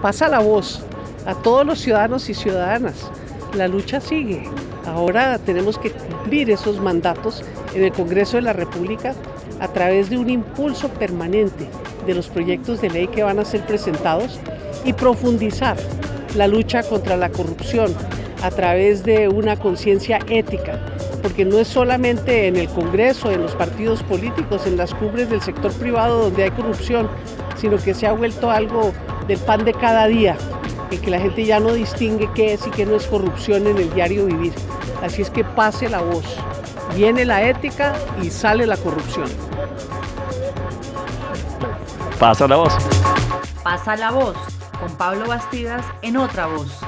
pasa la voz a todos los ciudadanos y ciudadanas. La lucha sigue. Ahora tenemos que cumplir esos mandatos en el Congreso de la República a través de un impulso permanente de los proyectos de ley que van a ser presentados y profundizar la lucha contra la corrupción a través de una conciencia ética, porque no es solamente en el Congreso, en los partidos políticos, en las cumbres del sector privado donde hay corrupción, sino que se ha vuelto algo del pan de cada día, en que la gente ya no distingue qué es y qué no es corrupción en el diario vivir. Así es que pase la voz, viene la ética y sale la corrupción. Pasa la voz. Pasa la voz con Pablo Bastidas en otra voz.